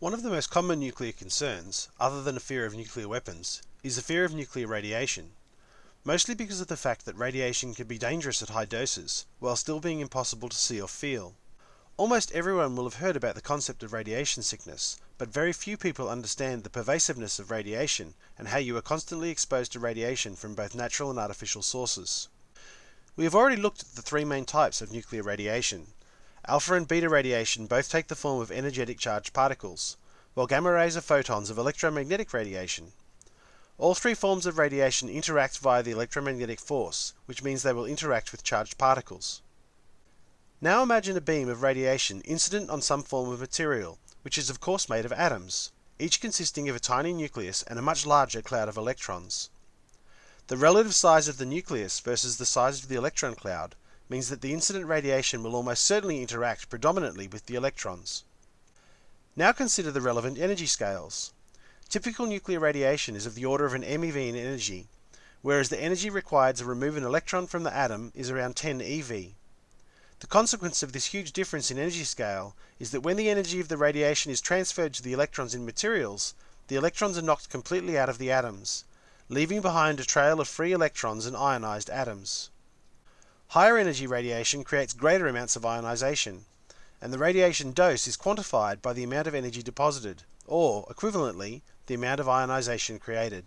One of the most common nuclear concerns, other than a fear of nuclear weapons, is the fear of nuclear radiation. Mostly because of the fact that radiation can be dangerous at high doses, while still being impossible to see or feel. Almost everyone will have heard about the concept of radiation sickness, but very few people understand the pervasiveness of radiation and how you are constantly exposed to radiation from both natural and artificial sources. We have already looked at the three main types of nuclear radiation. Alpha and beta radiation both take the form of energetic charged particles, while gamma rays are photons of electromagnetic radiation. All three forms of radiation interact via the electromagnetic force, which means they will interact with charged particles. Now imagine a beam of radiation incident on some form of material, which is of course made of atoms, each consisting of a tiny nucleus and a much larger cloud of electrons. The relative size of the nucleus versus the size of the electron cloud means that the incident radiation will almost certainly interact predominantly with the electrons. Now consider the relevant energy scales. Typical nuclear radiation is of the order of an MeV in energy, whereas the energy required to remove an electron from the atom is around 10 eV. The consequence of this huge difference in energy scale is that when the energy of the radiation is transferred to the electrons in materials, the electrons are knocked completely out of the atoms, leaving behind a trail of free electrons and ionized atoms. Higher energy radiation creates greater amounts of ionization, and the radiation dose is quantified by the amount of energy deposited, or, equivalently, the amount of ionization created.